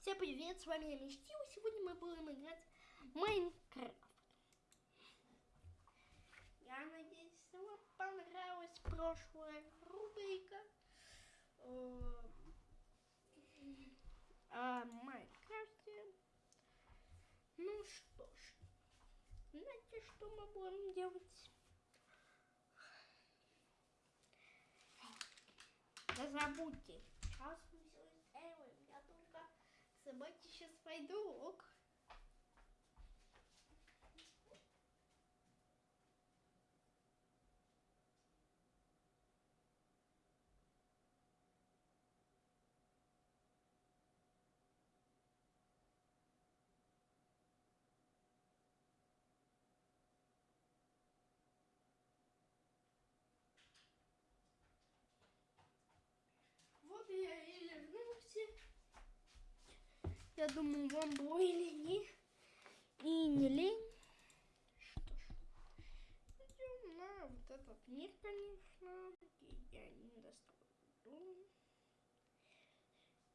Всем привет, с вами я Мечтил. Сегодня мы будем играть в Майнкрафт. Я надеюсь, вам понравилась прошлая рубрика э, о Майнкрафте. Ну что ж, знаете, что мы будем делать? Да забудьте. Сейчас мы все сделаем. Я только собаке сейчас пойду. Ок. Вот я и вернулся. Я думаю, вам было или не, и не лень. Что ж, идем на вот этот мир, конечно. И я не дострою.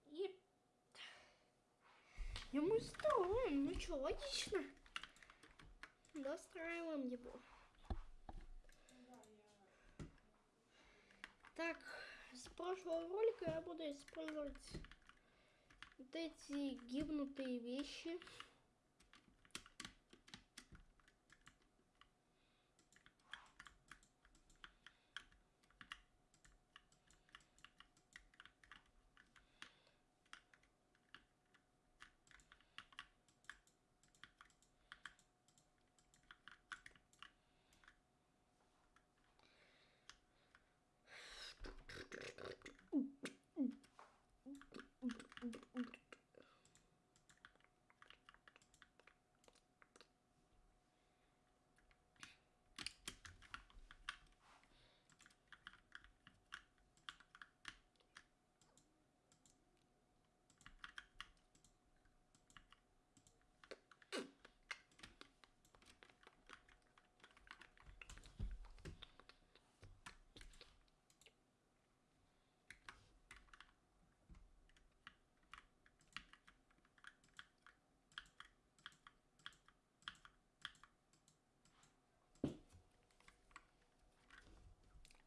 И и мы строим. Ну что, логично. Достраиваем его. Так, с прошлого ролика я буду использовать вот эти гибнутые вещи.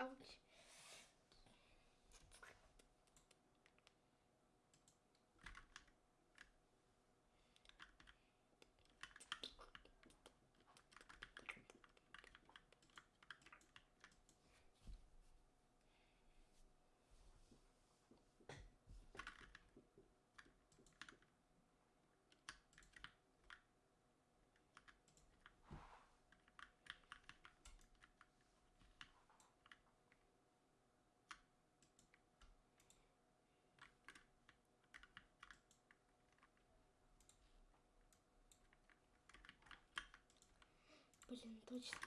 Ouch. Блин, точно.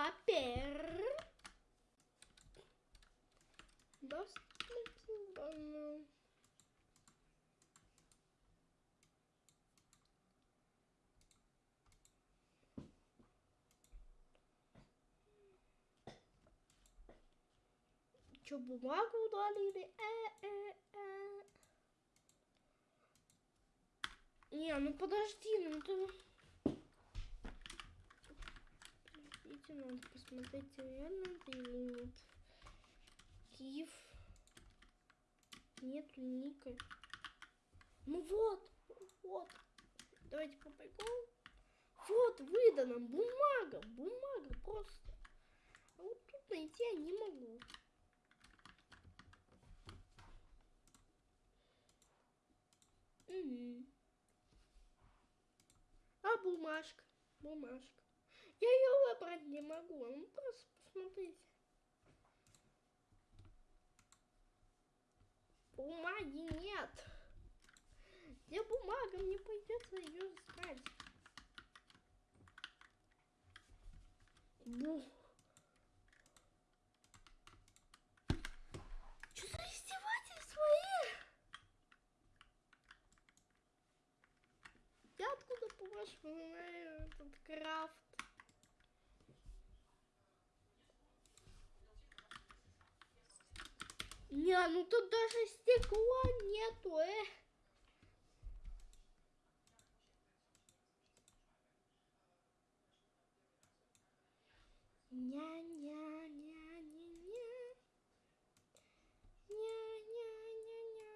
Папер. Доступно. Че, бумагу удалили? Э, э, э. Не, ну подожди, ну ты... Подождите, надо посмотреть, реально это или нет. Киев. Нету ника. Ну вот, вот. Давайте по приколу. Вот, выдана бумага, бумага просто. А вот тут найти я не могу. Угу. А бумажка? Бумажка. Я ее выбрать не могу. Ну просто посмотрите. бумаги нет. Где бумага? Мне придется ее искать. Бух. Что за издевательство, э? Я откуда, по-вашему, знаю этот крафт? Ну тут даже стекла нету, э. Ня-ня-ня-ня-ня. Ня-ня-ня-ня.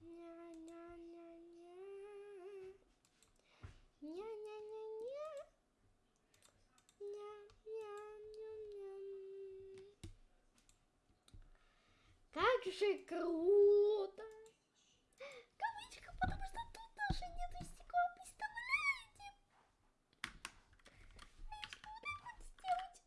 Ня-ня-ня-ня. Ня-ня-ня-ня. Ня-ня-ня-ня. Как же круто! Кавычка, потому что тут даже нету стекла, представляете? А если вот так вот сделать?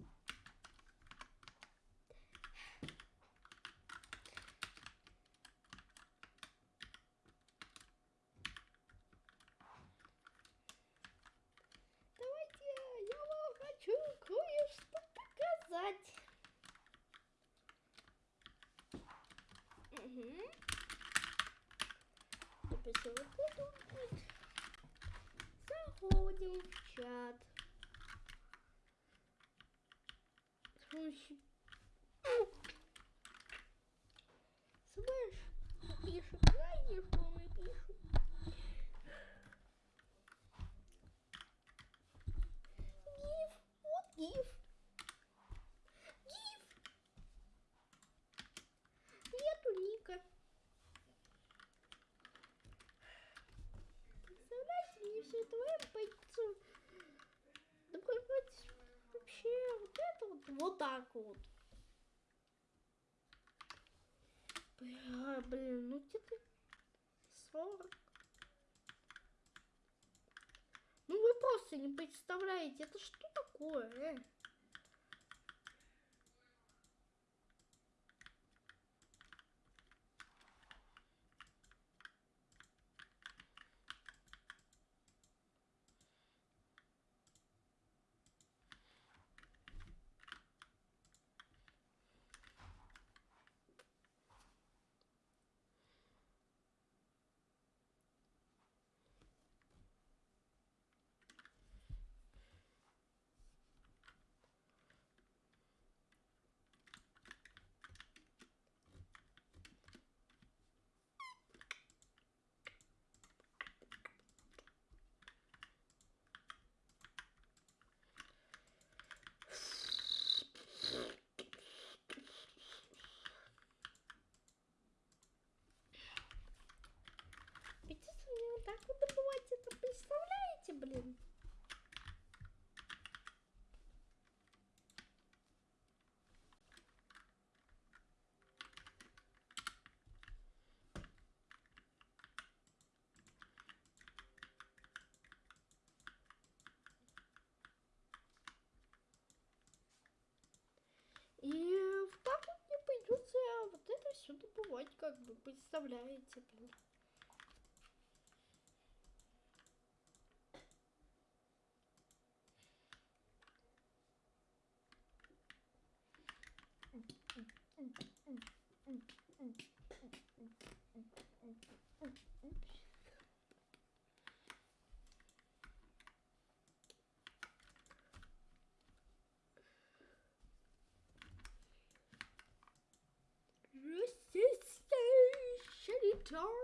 Давайте, я вам хочу кое-что показать. Угу. Теперь выходим. Заходим в чат. С помощью... Слышь, пишут, знаете, что мы пишем? Гиф, вот гиф. Гиф. Нету ника. Представляете, мне все это время пойти добавать вообще вот это вот, так вот. Бля, блин, ну где-то 40. Ну вы просто не представляете, это что такое, э? Придется мне вот так вот добывать это, представляете, блин? И вот так вот мне придется вот добывать, как бы, представляете, блин. Char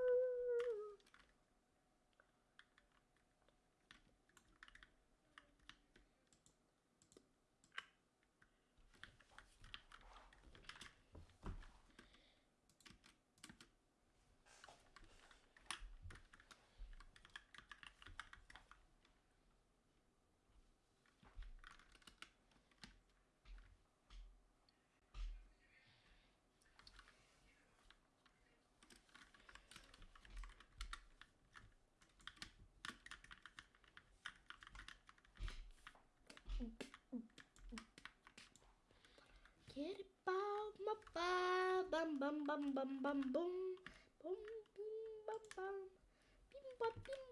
Get it, bum, bum, bum, bum, bum, bum, bum, bum, bum, bum, bum, bum, bum, bum, bum,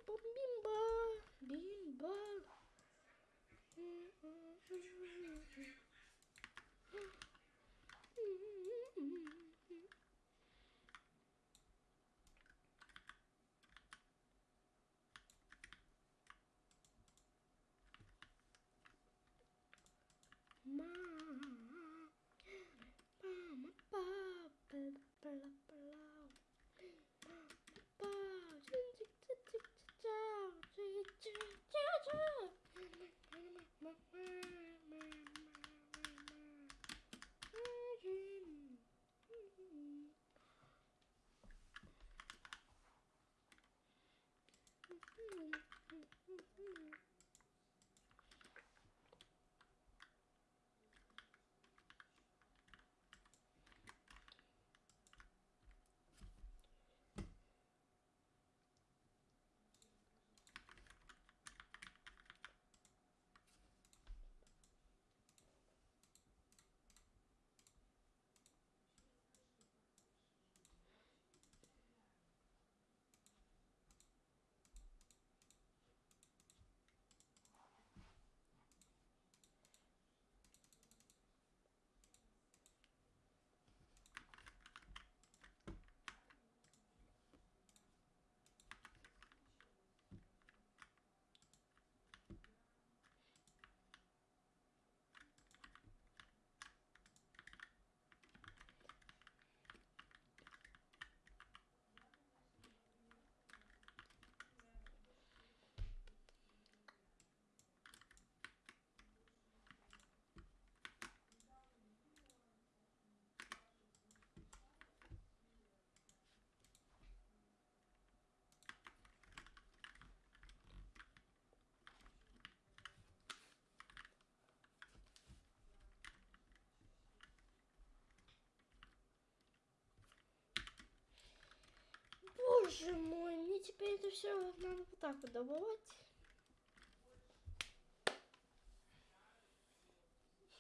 Боже мой, мне теперь это все надо вот так вот добывать.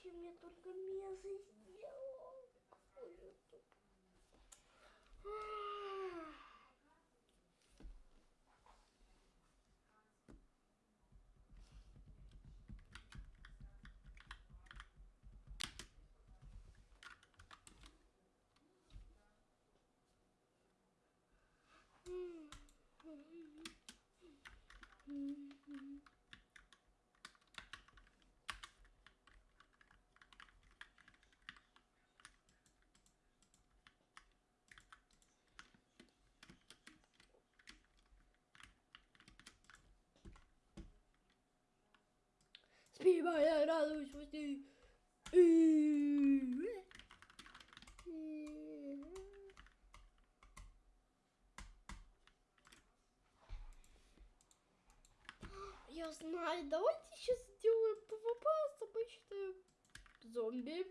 Чем я только мясо сделал. Какой же тут. Ах. Співай, я радуюсь воді. Я знаю, давайте сейчас сделаем ПВП с обычным зомби.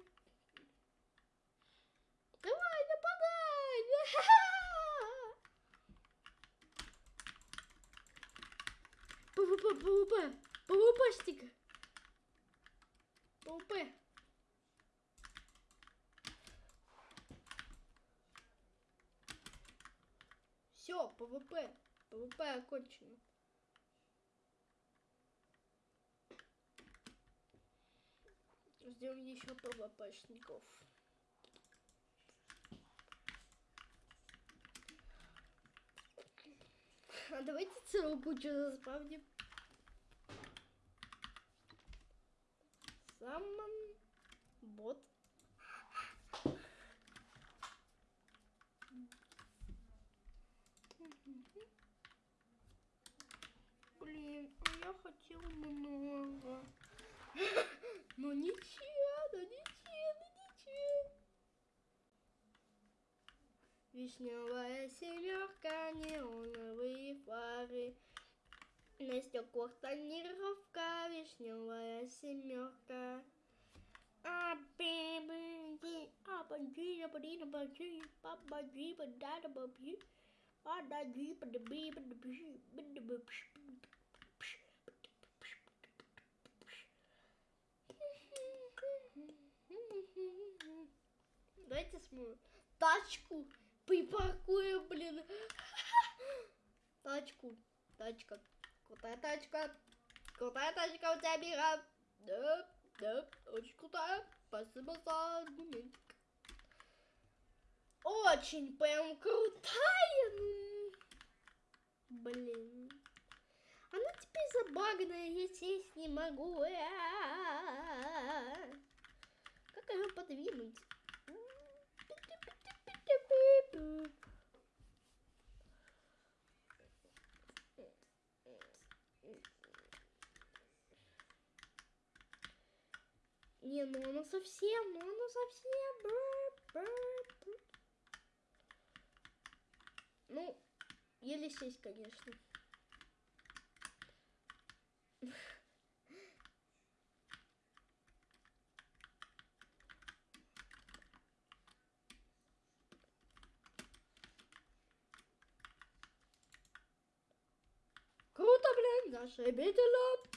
Давай, нападай! ПВП, ПВП, ПВПшник. ПВП. Все, ПВП. ПВП окончено. Ждем еще ПВПшников. А давайте целую кучу заспавним. Самон бот. Блин, а я хотел много. Ну ничего, ну ничего, ну ничего. Вишневая На стеклах тонировка, вишневая семерка. Абибиди, абади, абади, абади, абади, бада, абади, абади, бадаби, бадаби, бадаби, Давайте смою тачку припаркуем, блин. Тачку, тачка. Крутая тачка. Крутая тачка у тебя, Мира. Да, да, очень крутая. Спасибо за аргументик. Очень прям крутая. Блин. Она теперь забагная, я сесть не могу. А-а-а. Как ее подвинуть? Ну она совсем, ну она совсем. Бр, бр, бр. Ну, еле сесть, конечно. Круто, блин, зашибительно.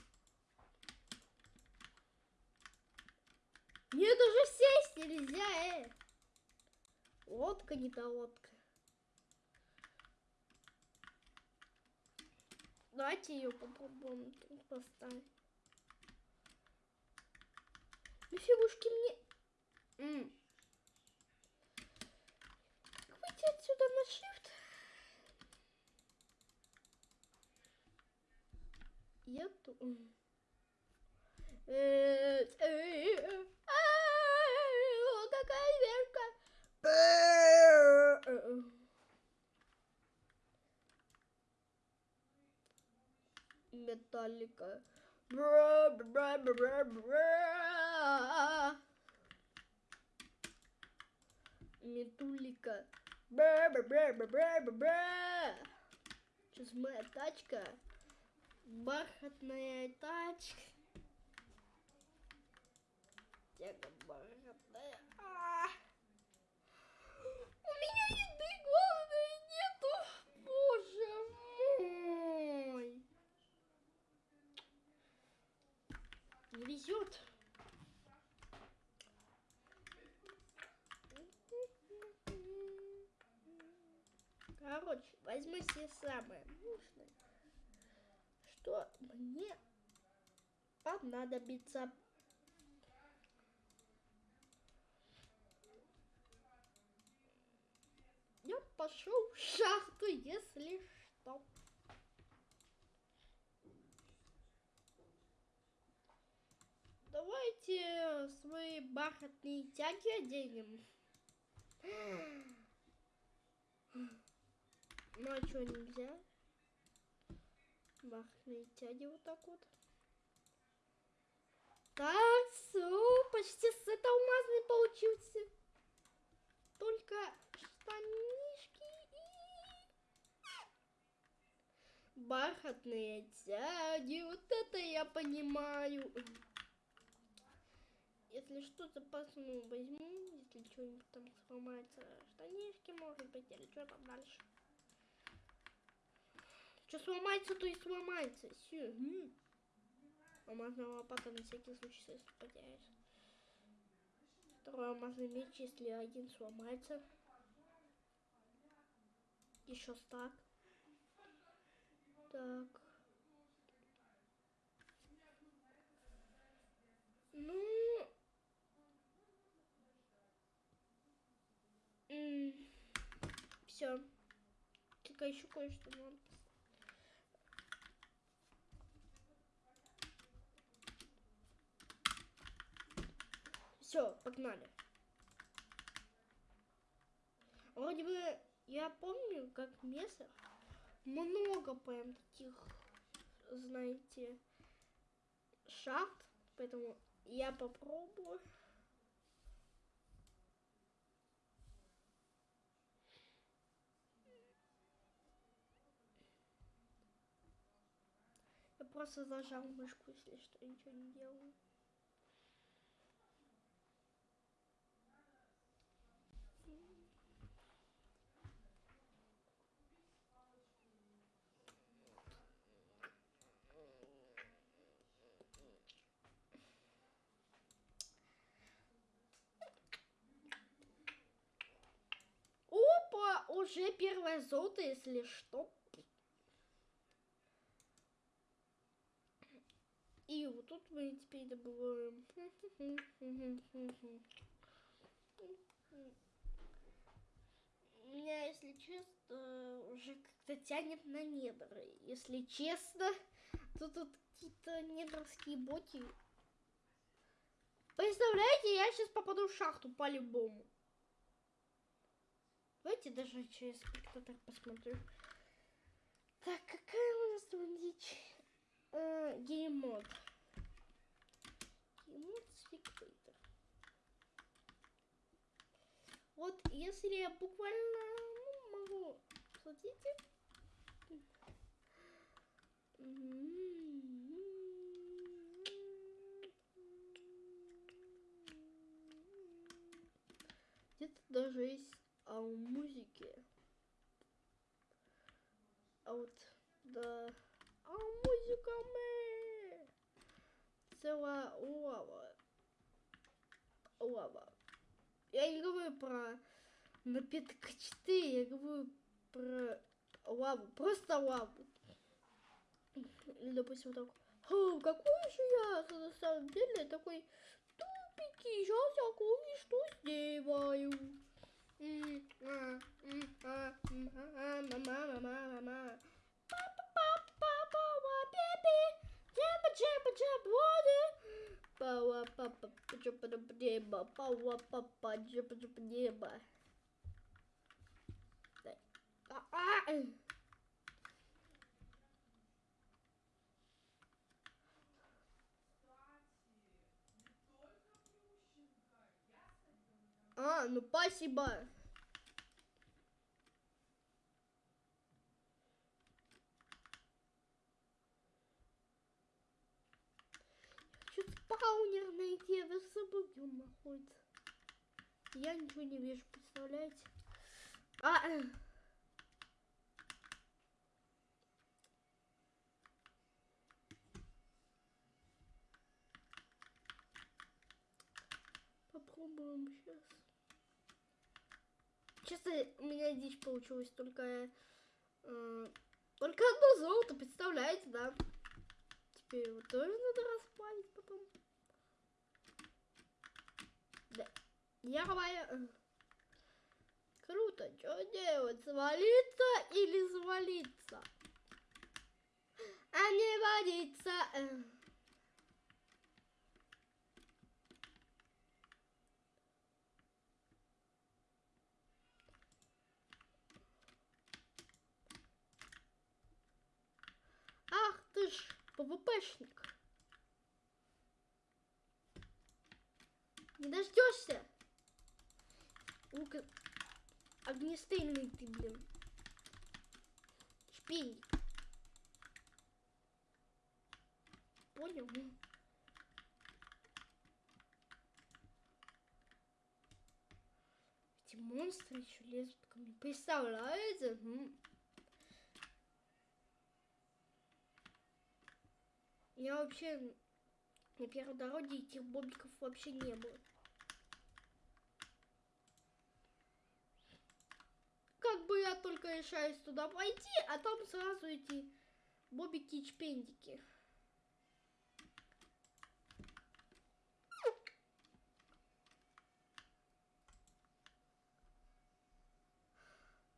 Мне даже сесть нельзя, э. Лодка не та лодка. Давайте ее попробуем тут поставить. Фигушки мне... М. Как выйти отсюда на shift? Я тут... Э, э, э, а, Какая верка! Металлика. Бра, бра, бра, бра. Метулика. Бра, бра, бра, бра, бра, бра. Сейчас моя тачка. Бархатная тачка. Тяга бархатная. А. У меня еды главное нету. Боже мой. Не везет. Короче, возьму себе самое нужное, что мне понадобится. Я пошел в шахту, если что. Давайте свои бархатные тяги оденем. Ну а что нельзя? Бархатные тяги вот так вот. Так, все, почти сет алмазный получился. Только штанишки и... Бархатные тяги, вот это я понимаю. Если что, запасную возьму, если что-нибудь там сломается, штанишки, может быть, или что там дальше. Что сломается, то и сломается. Все. Алмазная лопата на всякий случай, если потеряешь. Второй алмазный меч, если один сломается. Еще стак. Так. Ну... Все. Только еще кое-что надо. Все, погнали. Вроде бы я помню, как в Месах много прям таких, знаете, шахт, поэтому я попробую. Просто зажал мышку, если что, ничего не делаю. Опа, уже первое золото, если что. Мы теперь добываем. Меня, если честно, уже как-то тянет на недры. Если честно, то тут какие-то недровские боти. Представляете, я сейчас попаду в шахту по-любому. Давайте даже через спектатор посмотрю. Так, какая у нас там дичь? Э, геймод. Геймод спектатор. Вот, если я буквально ну, могу... Смотрите. Где-то даже есть а у музыки. А вот, да. А музыка мы. Целая лава. Лава. Я не говорю про напиток 4, я говорю про лаву. Просто лаву. Или, допустим, так. О, какой же я на самом деле такой тупенький. Сейчас я кое-что сделаю. А, ну спасибо. Хочу спаунер найти, вы забыл, где он находится. Я ничего не вижу, представляете? А, э. Попробуем сейчас. Честно, у меня дичь получилась только... Э, только одно золото, представляете, да? Теперь его тоже надо расплавить потом. Да. Я э, Круто. Что делать? Свалиться или завалиться? А не водиться. Э. Ах ты ж, ПВПшник. Не дождешься. Ну-ка, огнестрельный ты, блин. Шпейник. Понял? Эти монстры еще лезут ко мне. Представляете? Я вообще на первой дороге этих бобиков вообще не было. Как бы я только решаюсь туда пойти, а там сразу эти бобики и чпендики.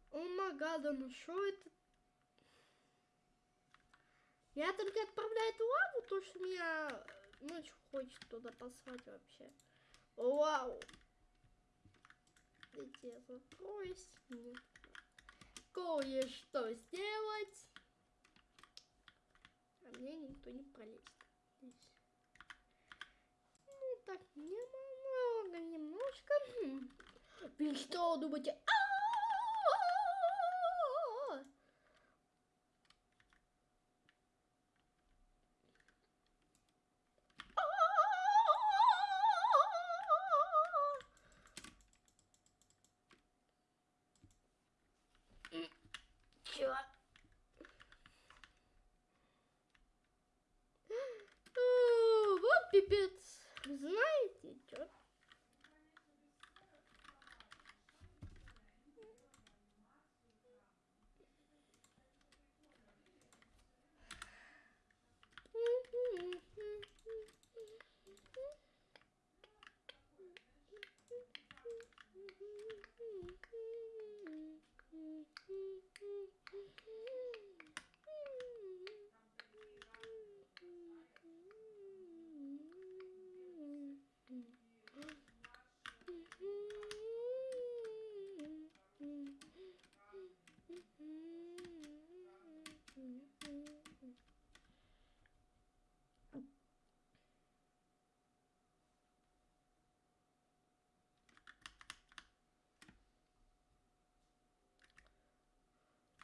О магада, ну что это я только отправляю эту лаву, то что меня ночь хочет туда послать вообще. Вау! Я закроюсь. Кое-что сделать. А мне никто не пролезет. Ну так, немного, немножко. Вы что думаете? А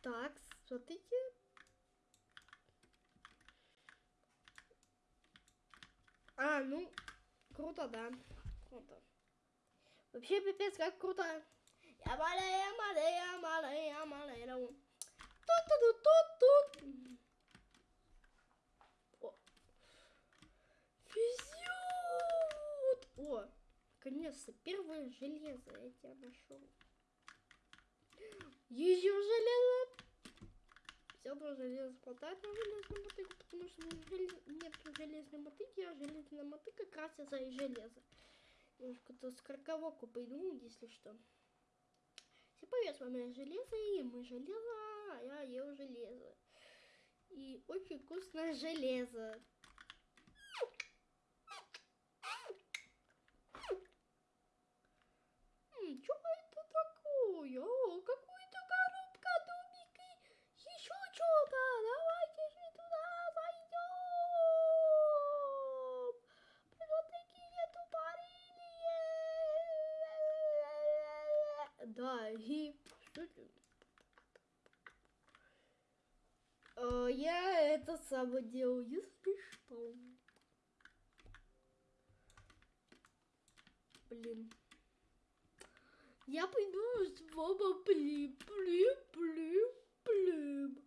Так, смотрите. А, ну, круто, да. Круто. Вообще, пипец, как круто. Я малая, малая, малая, малая. Тут-тут-тут-тут. О. Везет. О, наконец-то первое железо я тебя нашел. Еще железо. Все было железо хватает на железную мотыгу, потому что желез... нет железной мотыги, а железная мотыга красится и железо. Немножко-то с краковоку придумал, если что. Всем привет, с Железо, и мы Железо, а я ел железо. И очень вкусное железо. Что это такое? О, какую-то коробка, домики, еще что-то. Давайте же туда зайдем. Вот такие Да, и? Э, Я это само делал, если что. Блин. Я пойду с вами плим, плим, плим, плим.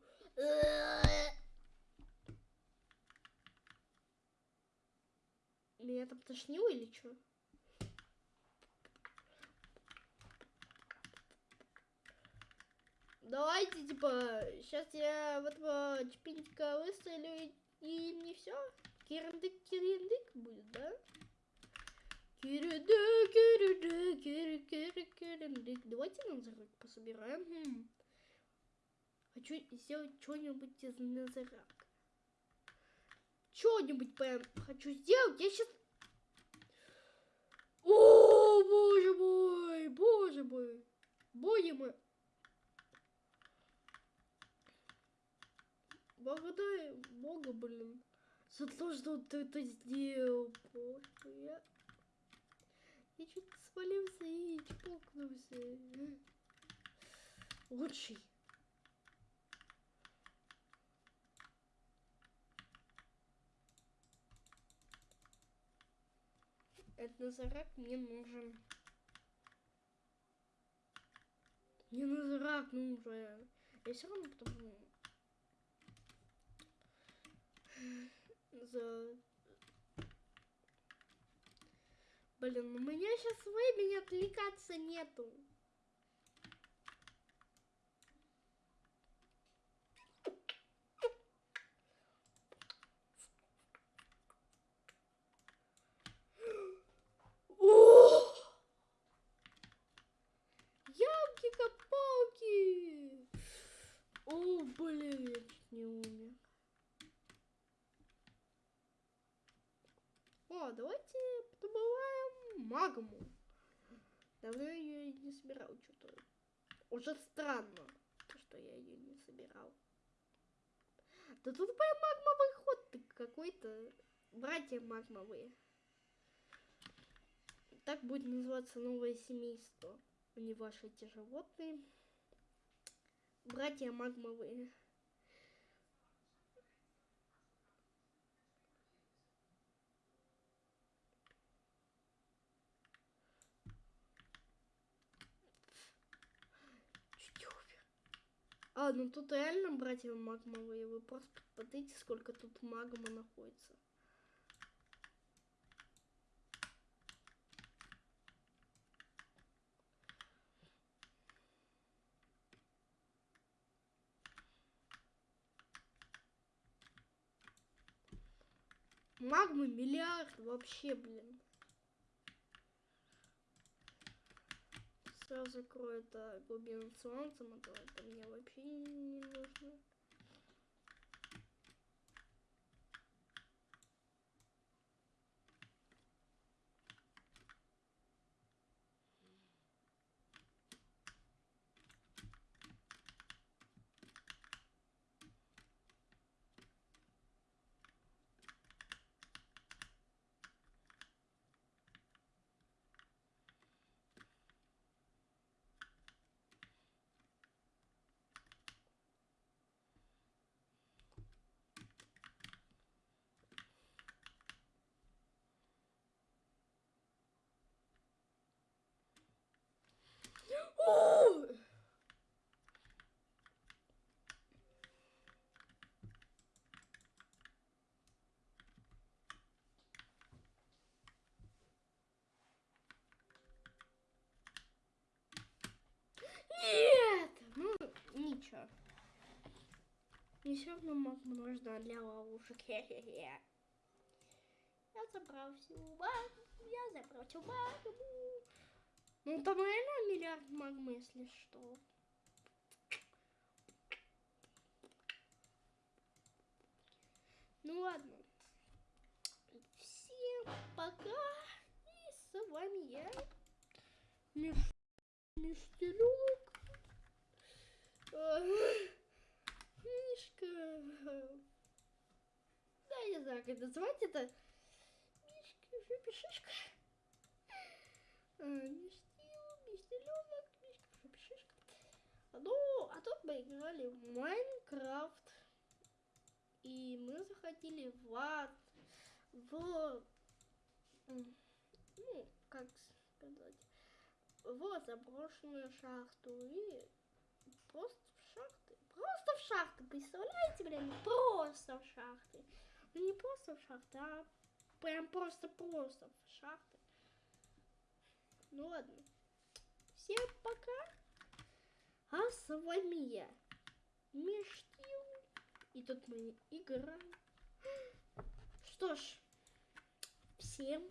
Меня там тошнило или что? Давайте, типа, сейчас я в этого чпинчика выстрелю и, и не все. Кирендык, кирендык будет, да? Кирендык, кирендык, кирендык, кирендык. Давайте назарак пособираем. Хм. Хочу сделать что-нибудь из назарака. Что-нибудь прям хочу сделать. Я сейчас... О, боже мой, боже мой. Боже мой. Благодарю Бога, блин, за то, что ты это сделал. Боже, я... Я чуть свалился и чпокнулся. Лучший. Этот назарак мне нужен. Мне назарак нужен. Я все равно потому за... Блин, у меня сейчас времени отвлекаться нету. О! Ямки-копалки! О, блин, я чуть не умер. О, давайте добываем магму. Давно я ее не собирал, что-то. Уже странно, то, что я ее не собирал. Да тут прям магмовый ход какой-то. Братья магмовые. Так будет называться новое семейство. Не ваши эти животные. Братья магмовые. Чуть не умер. Ну тут реально братья магмовые. Вы просто посмотрите, сколько тут магма находится. Магмы миллиард вообще, блин. Сразу закрою это глубину солнца, а это мне вообще не нужно. Все равно магму нужна для ловушек. Я забрал всю магму. Я забрал всю магму. Ну, там реально миллиард магмы, если что. Ну ладно. Всем пока. И с вами я. Миш... Миштерок. Мишка. Да, я не знаю, как называть это. Мишка, жопе шишка. А, Миштил, миштеленок, мишка, жопе шишка. Ну, а тут мы играли в Майнкрафт. И мы заходили в ад, в, ну, как сказать, в заброшенную шахту и просто. Просто в шахты, представляете, блин, просто в шахты. Ну не просто в шахты, а прям просто-просто в шахты. Ну ладно. Всем пока. А с вами я, Миштил. И тут мы играем. Что ж, всем